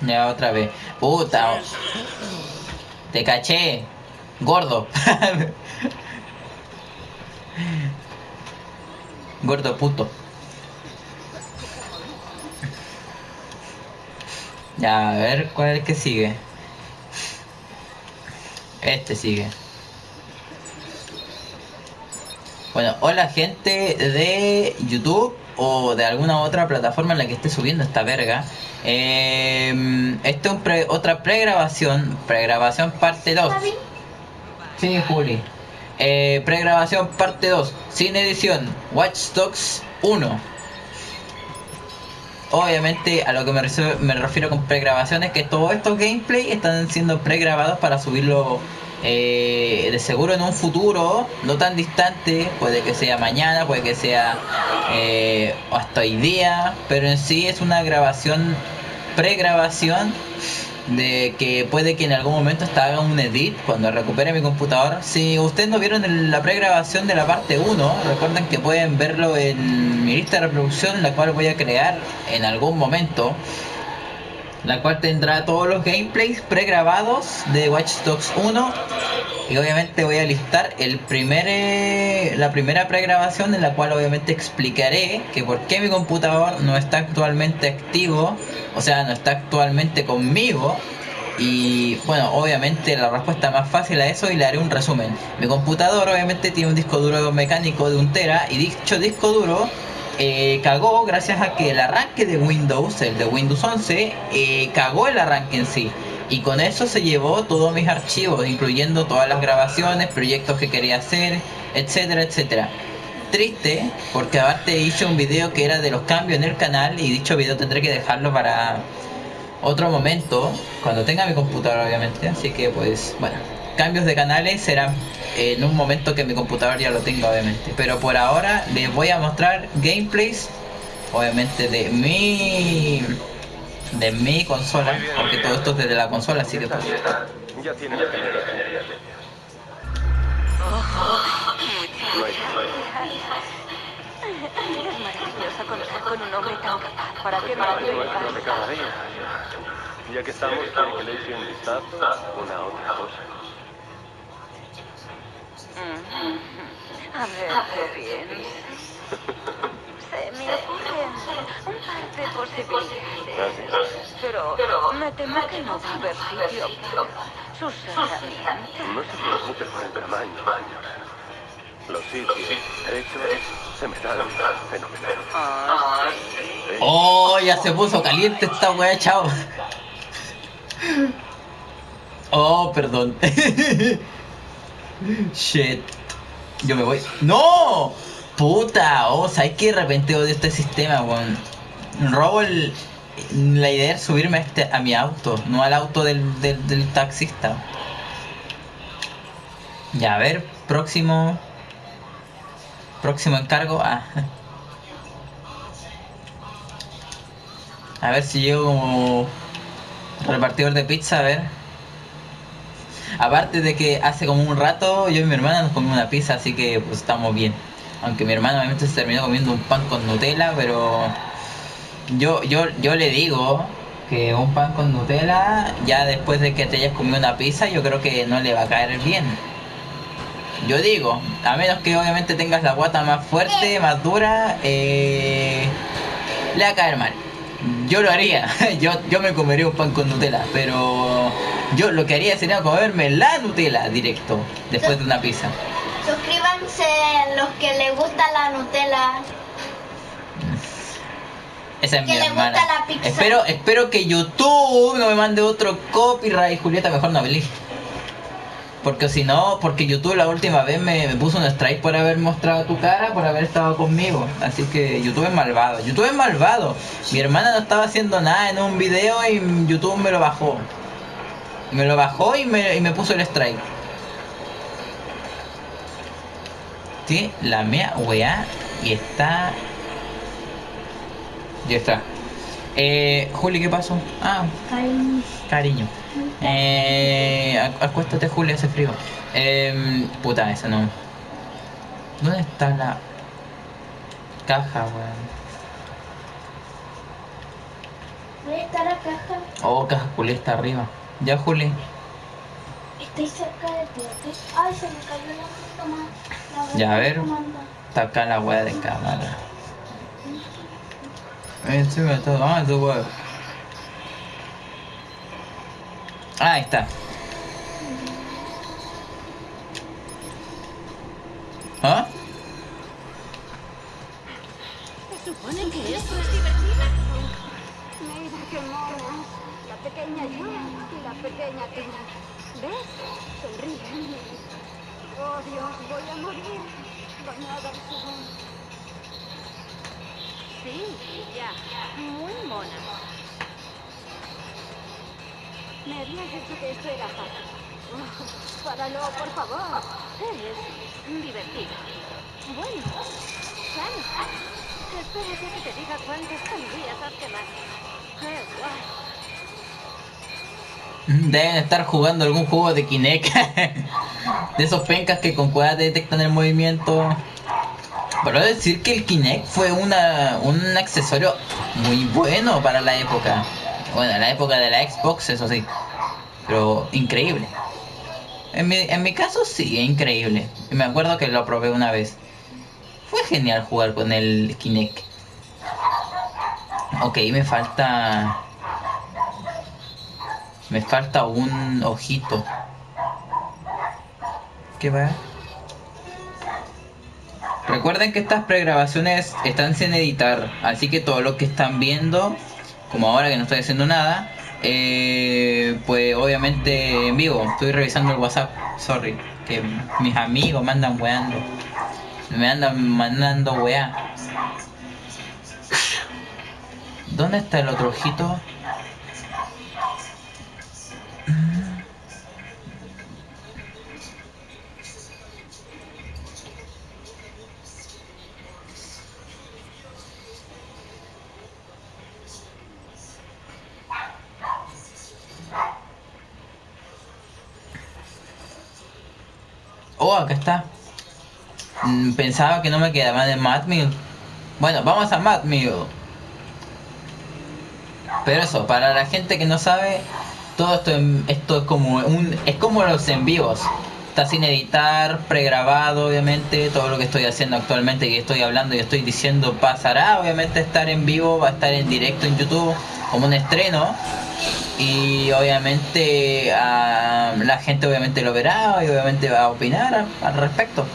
Ya otra vez. Puta. Te caché. Gordo. Gordo puto. Ya, a ver cuál es el que sigue. Este sigue. Bueno, hola gente de YouTube o de alguna otra plataforma en la que esté subiendo esta verga. Eh, esta es pre- otra pregrabación, pregrabación parte 2. Sí, Juli. Eh, pregrabación parte 2, sin edición, Watch Dogs 1. Obviamente a lo que me, refiero- me refiero con pregrabación es que todos estos gameplay están siendo pregrabados para subirlo eh, de seguro en un futuro no tan distante, puede que sea mañana, puede que sea eh, hasta hoy día, pero en sí es una grabación, pregrabación de que puede que en algún momento hasta haga un edit cuando recupere mi computador. Si ustedes no vieron la pregrabación de la parte 1, recuerden que pueden verlo en mi lista de reproducción, la cual voy a crear en algún momento. La cual tendrá todos los gameplays pregrabados de Watch Dogs 1. Y obviamente voy a listar el primer, eh, la primera pregrabación en la cual obviamente explicaré que por qué mi computador no está actualmente activo, o sea, no está actualmente conmigo. Y bueno, obviamente la respuesta más fácil a eso y le haré un resumen. Mi computador obviamente tiene un disco duro mecánico de un tera y dicho disco duro eh, cagó gracias a que el arranque de Windows, el de Windows 11, eh, cagó el arranque en sí. Y con eso se llevó todos mis archivos, incluyendo todas las grabaciones, proyectos que quería hacer, etcétera, etcétera. Triste, porque aparte hice un video que era de los cambios en el canal y dicho video tendré que dejarlo para otro momento, cuando tenga mi computadora obviamente. Así que pues, bueno, cambios de canales serán en un momento que mi computador ya lo tenga obviamente. Pero por ahora les voy a mostrar gameplays, obviamente de mi de mi consola, porque todo esto es desde la consola, así que pues, Ya que estamos, quiere que le eche una otra cosa. A ver, qué bien. Se me ocurren un par de posibilidades. Pero me temo que no va a haber sitio para sus herramientas. No se preocupe por el tamaño. Los sitios hechos se me dan fenomenal. Ah, Oh, ya se puso caliente esta wea, chao. Oh, perdón. Shit. Yo me voy. ¡No! Puta, oh, ¿sabes que de repente odio este sistema, weón? Robo el. La idea es subirme a, este, a mi auto, no al auto del, del, del taxista. Ya, a ver, próximo. Próximo encargo. Ah. A ver si llego como repartidor de pizza, a ver. Aparte de que hace como un rato yo y mi hermana nos comimos una pizza, así que pues estamos bien. Aunque mi hermana obviamente se terminó comiendo un pan con Nutella, pero yo, yo, yo le digo que un pan con Nutella, ya después de que te hayas comido una pizza, yo creo que no le va a caer bien. Yo digo, a menos que obviamente tengas la guata más fuerte, más dura, eh, le va a caer mal. Yo lo haría, yo, yo me comería un pan con Nutella, pero yo lo que haría sería comerme la Nutella directo, después de una pizza. Suscríbanse los que les gusta la Nutella. Esa es Que mi le hermana. gusta la pizza. Espero, espero que YouTube no me mande otro copyright, Julieta, mejor no hablé. Porque si no, porque YouTube la última vez me, me puso un strike por haber mostrado tu cara, por haber estado conmigo. Así que YouTube es malvado. YouTube es malvado. Mi hermana no estaba haciendo nada en un video y YouTube me lo bajó. Me lo bajó y me, y me puso el strike. Sí, la mía weá y está. Ya está. Eh, Juli, ¿qué pasó? Ah, cariño. Eh, acu- acuéstate, Juli, hace frío. Eh, puta, esa no. ¿Dónde está la caja, weón? Voy a estar acá. acá. Oh, caja Juli está arriba. Ya, Juli. Estoy cerca de ti. Ay, se me cayó la. La Ya, a ver. Está acá la wea de cámara. Encima de todo. Ah, tu. Ah, ahí está. ¿Ah? Se supone que esto es divertido. Mira qué mono. La pequeña yo y la pequeña tú. ¿Ves? Sonríen. Oh Dios, voy a morir. Bañada en sudor. Sí, ya. Muy mona. Me habías dicho que esto era fácil. Oh, páralo, por favor. Es divertido. Bueno, claro. Espera que te diga cuántas calorías has quemado. ¡Qué guay! Deben estar jugando algún juego de Kinect. de esos pencas que con cuerdas detectan el movimiento. Pero decir que el Kinect fue una, un accesorio muy bueno para la época. Bueno, la época de la Xbox, eso sí. Pero increíble. En mi, en mi caso sí, es increíble. Y me acuerdo que lo probé una vez. Fue genial jugar con el Kinect. Ok, me falta... Me falta un ojito. ¿Qué va? Recuerden que estas pregrabaciones están sin editar, así que todo lo que están viendo, como ahora que no estoy haciendo nada, eh, pues obviamente en vivo. Estoy revisando el WhatsApp, sorry, que mis amigos me andan weando. Me andan mandando weá. ¿Dónde está el otro ojito? Acá está. Mm, Pensaba que no me quedaba de Mad Mill. Bueno, vamos a Mad Mill. Pero eso, para la gente que no sabe, todo esto, esto es como un, es como los en vivos. Está sin editar, pregrabado, obviamente. Todo lo que estoy haciendo actualmente, que estoy hablando y estoy diciendo, pasará. Obviamente estar en vivo, va a estar en directo en YouTube, como un estreno. Y obviamente la gente obviamente lo verá y obviamente va a opinar al respecto.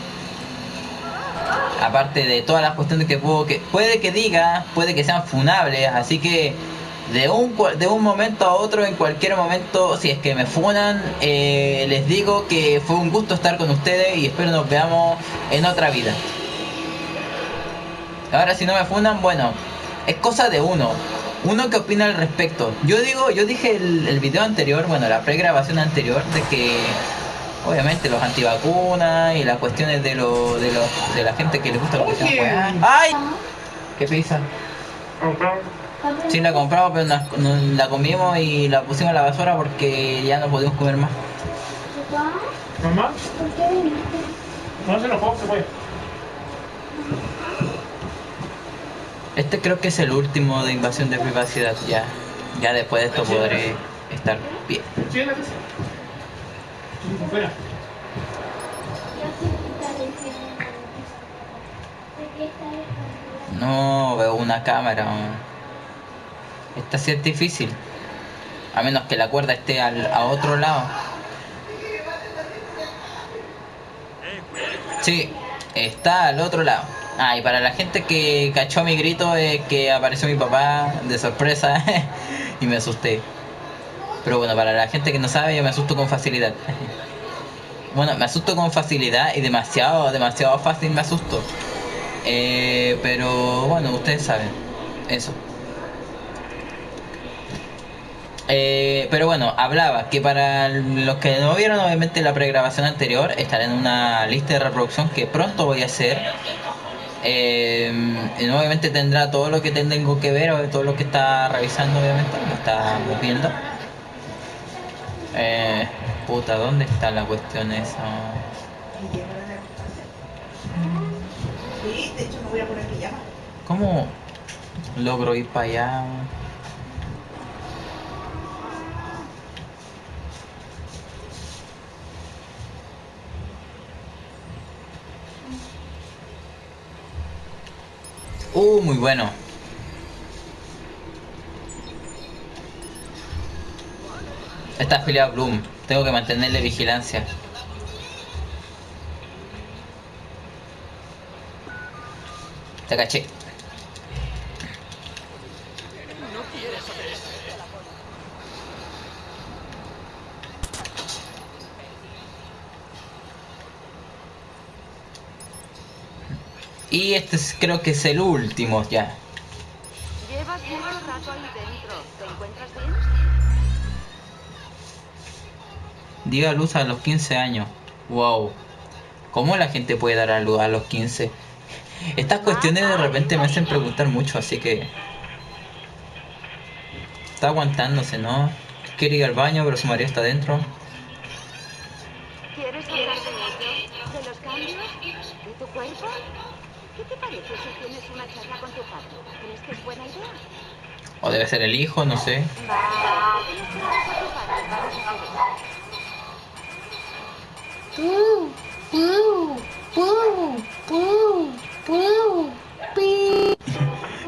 Aparte de todas las cuestiones que, puedo, que puede que diga, puede que sean funables, así que de un, de un momento a otro, en cualquier momento, si es que me funan, eh, les digo que fue un gusto estar con ustedes y espero nos veamos en otra vida. Ahora si no me funan, bueno, es cosa de uno. Uno que opina al respecto. Yo digo, yo dije el, el video anterior, bueno, la pregrabación anterior, de que obviamente los antivacunas y las cuestiones de lo, de los de la gente que le gusta lo que sea weá. ¡Ay! ¿Qué? Sí, la compramos, pero nos- nos la comimos y la pusimos a la basura porque ya no podíamos comer más. Papá, Mamá, ¿por qué viniste? no se enojó, se fue. Este creo que es el último de invasión de privacidad. Ya, ya después de esto podré estar bien. Sí. No veo una cámara. Esta sí es difícil. A menos que la cuerda esté al, a otro lado. Sí, está al otro lado. Ah, y para la gente que cachó mi grito es que apareció mi papá de sorpresa y me asusté. Pero bueno, para la gente que no sabe, yo me asusto con facilidad. Bueno, me asusto con facilidad y demasiado, demasiado fácil me asusto. Eh, pero bueno, ustedes saben. Eso. Eh, pero bueno, hablaba que para los que no vieron obviamente la pregrabación anterior, estará en una lista de reproducción que pronto voy a hacer. Eh, y obviamente tendrá todo lo que tengo que ver, o todo lo que está revisando, obviamente, lo está viendo. Eh, puta, ¿dónde está la cuestión esa? ¿Cómo logro ir para allá? Uh, muy bueno. Está afiliado Bloom. Tengo que mantenerle vigilancia. Te caché. Y este es- creo que es el último ya. Llevas mucho rato ahí dentro. ¿Te encuentras bien? Dio a luz a los 15 años. Wow. ¿Cómo la gente puede dar a luz a los 15? Estas cuestiones de repente me hacen preguntar mucho, así que... Está aguantándose, ¿no? Quiere ir al baño, pero su marido está dentro. ¿Quieres hablar de ello? ¿De los cambios? ¿De tu cuerpo? ¿Qué te parece si tienes una charla con tu padre? ¿Crees que es buena idea? O debe ser el hijo, no sé.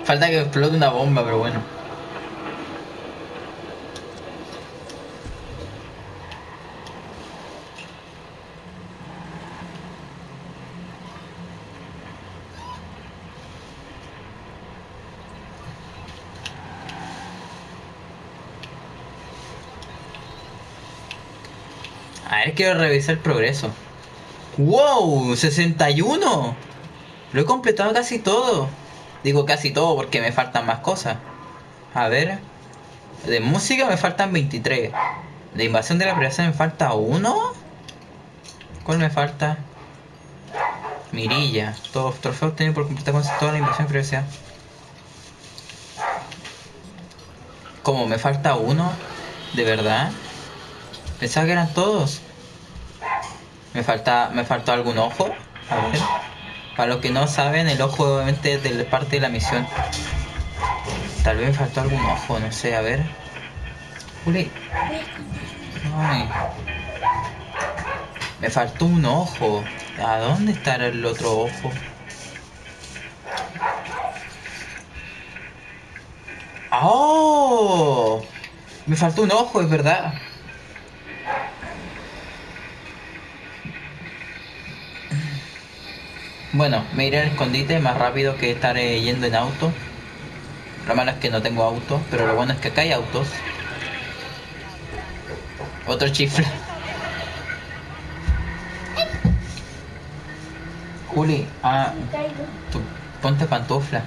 Falta que explote una bomba, pero bueno. A ver, quiero revisar el progreso. ¡Wow! ¡61! Lo he completado casi todo. Digo casi todo porque me faltan más cosas. A ver. De música me faltan 23. De invasión de la privacidad me falta uno. ¿Cuál me falta? Mirilla. Todos trofeos obtenidos por completar con toda la invasión de. ¿Cómo? ¿Me falta uno? ¿De verdad? Pensaba que eran todos. Me falta, me faltó algún ojo. A ver. Para los que no saben, el ojo obviamente es de parte de la misión. Tal vez me faltó algún ojo, no sé, a ver. Juli. Me faltó un ojo. ¿A dónde estará el otro ojo? ¡Oh! Me faltó un ojo, es verdad. Bueno, me iré al escondite más rápido que estar eh, yendo en auto. Lo malo es que no tengo auto, pero lo bueno es que acá hay autos. Otro chifle. Juli, ah, tú, ponte pantufla.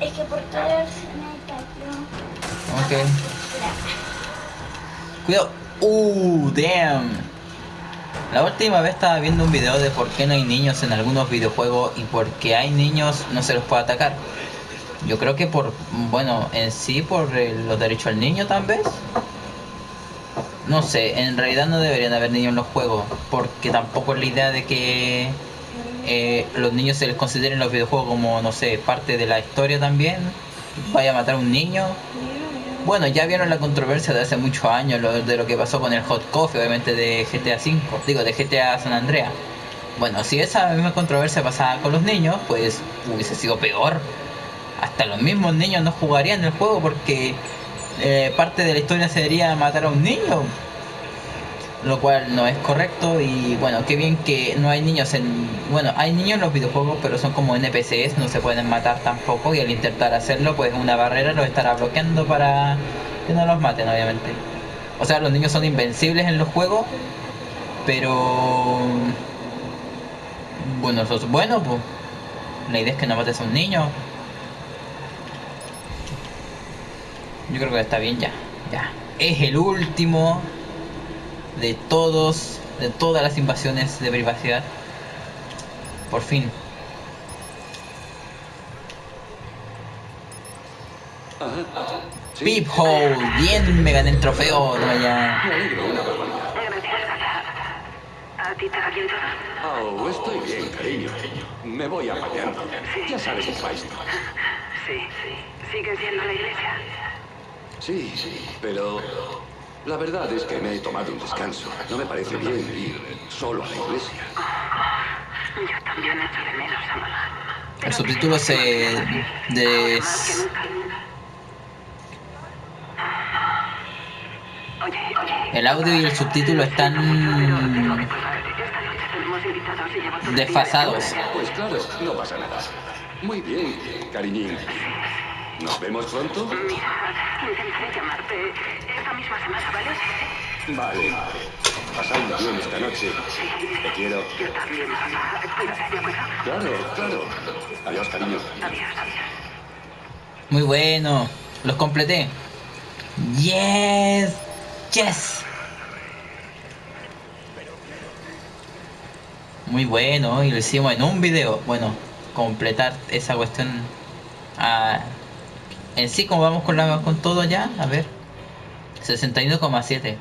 Es que por querer se me cayó. Ok. Cuidado. Uh, damn. La última vez estaba viendo un video de por qué no hay niños en algunos videojuegos y por qué hay niños no se los puede atacar. Yo creo que por, bueno, en sí por eh, los derechos al niño tal vez. No sé, en realidad no deberían haber niños en los juegos, porque tampoco es la idea de que eh, los niños se les consideren en los videojuegos como, no sé, parte de la historia también. Vaya a matar a un niño, bueno, ya vieron la controversia de hace muchos años, de lo que pasó con el Hot Coffee, obviamente de GTA V, digo, de GTA San Andreas. Bueno, si esa misma controversia pasaba con los niños, pues hubiese sido peor. Hasta los mismos niños no jugarían el juego porque eh, parte de la historia sería matar a un niño. Lo cual no es correcto y bueno, qué bien que no hay niños en... Bueno, hay niños en los videojuegos, pero son como NPCs, no se pueden matar tampoco y al intentar hacerlo, pues una barrera los estará bloqueando para que no los maten, obviamente. O sea, los niños son invencibles en los juegos, pero... Bueno, eso es bueno, pues. La idea es que no mates a un niño. Yo creo que está bien ya. Ya. Es el último de todos, de todas las invasiones de privacidad. Por fin. Sí. Peephole, bien me gané el trofeo. toma ya. Me alegro, una broma. Gracias, Gata. ¿A ti te va bien todo? Oh, estoy bien, cariño. Me voy apañando. Ya sabes cómo va esto. Sí, sí. ¿Sigues yendo a la iglesia? Sí, sí, pero la verdad es que me he tomado un descanso. No me parece bien ir solo a la iglesia. Yo también echo de menos a mamá. El subtítulo se de el audio y el subtítulo están desfasados. Pues claro, no pasa nada. Muy bien, cariñín. ¿Nos vemos pronto? Mira, intentaré llamarte esta misma semana, ¿vale? Vale. Pasadlo bien esta noche. Te quiero. Yo también, papá. Cuídate, ¿de acuerdo? Claro, claro. Adiós, cariño. Adiós, adiós. Muy bueno. Los completé. Yes. Yes. Muy bueno. Y lo hicimos en un video. Bueno, completar esa cuestión. ah, en sí, como vamos con, la, con todo ya. A ver. 61,7.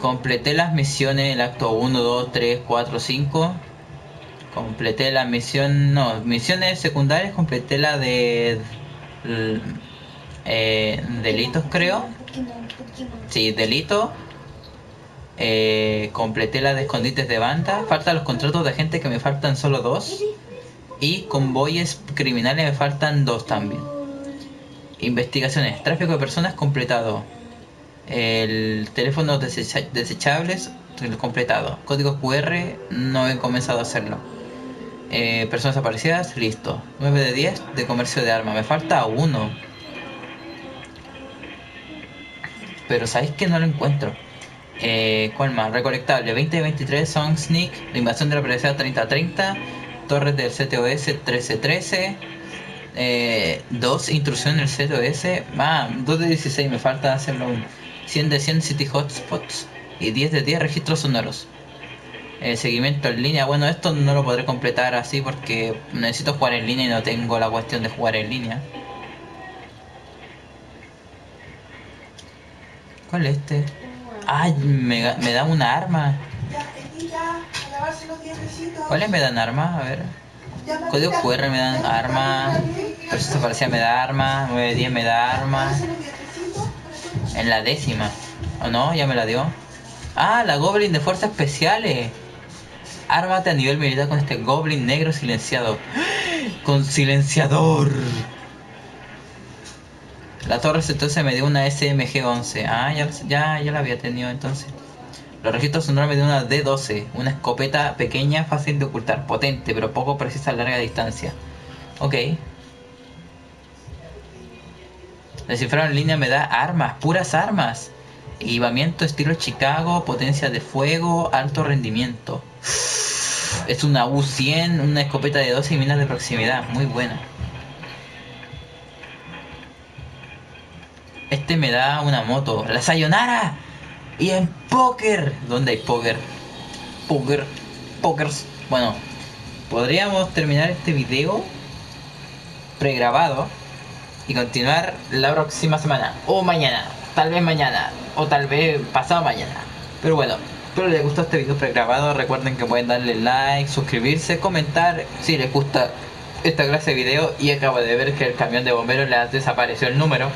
Completé las misiones, el acto 1, 2, 3, 4, 5. Completé la misión, no, misiones secundarias, completé la de eh, delitos creo. Sí, delito. Eh, completé la de escondites de banda. Faltan los contratos de gente que me faltan solo dos. Y convoyes criminales me faltan dos también. Investigaciones, tráfico de personas completado. El teléfono desecha- desechables completado. Código QR no he comenzado a hacerlo. Eh, personas aparecidas, listo. 9 de 10 de comercio de armas. Me falta uno. Pero sabéis que no lo encuentro. Eh, ¿Cuál más? Recolectable 2023 Song Sneak, la invasión de la privacidad 3030, Torres del CTOS 1313, eh, 2 intrusión en el CTOS, ah, 2 de 16, me falta hacerlo aún. 100 de 100 City Hotspots y 10 de 10 registros sonoros. Eh, seguimiento en línea, bueno, esto no lo podré completar así porque necesito jugar en línea y no tengo la cuestión de jugar en línea. ¿Cuál es este? Ay, me, me da una arma. ¿Cuáles me dan armas? A ver. Código QR me dan arma. Proceso parecía me da arma. 910 me da arma. En la décima. ¿O no? Ya me la dio. Ah, la Goblin de Fuerzas Especiales. Ármate a nivel militar con este Goblin negro silenciado. Con silenciador. La torre entonces me dio una SMG-11. Ah, ya, ya, ya la había tenido entonces. Los registros sonoros me dio una D12. Una escopeta pequeña, fácil de ocultar. Potente, pero poco precisa a larga distancia. Ok. Descifrado en línea me da armas, puras armas. Equipamiento estilo Chicago, potencia de fuego, alto rendimiento. Es una U100, una escopeta de 12 y minas de proximidad. Muy buena. Este me da una moto. ¡La Sayonara! Y en póker. ¿Dónde hay póker? Póker. Pókers. Bueno, podríamos terminar este video pregrabado y continuar la próxima semana. O mañana. Tal vez mañana. O tal vez pasado mañana. Pero bueno, espero les gustó este video pregrabado. Recuerden que pueden darle like, suscribirse, comentar si les gusta esta clase de video. Y acabo de ver que el camión de bomberos les desapareció el número.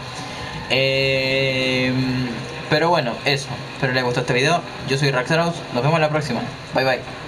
Eh, pero bueno, eso. Espero les gustó este video. Yo soy Raxaros. Nos vemos la próxima. Bye bye.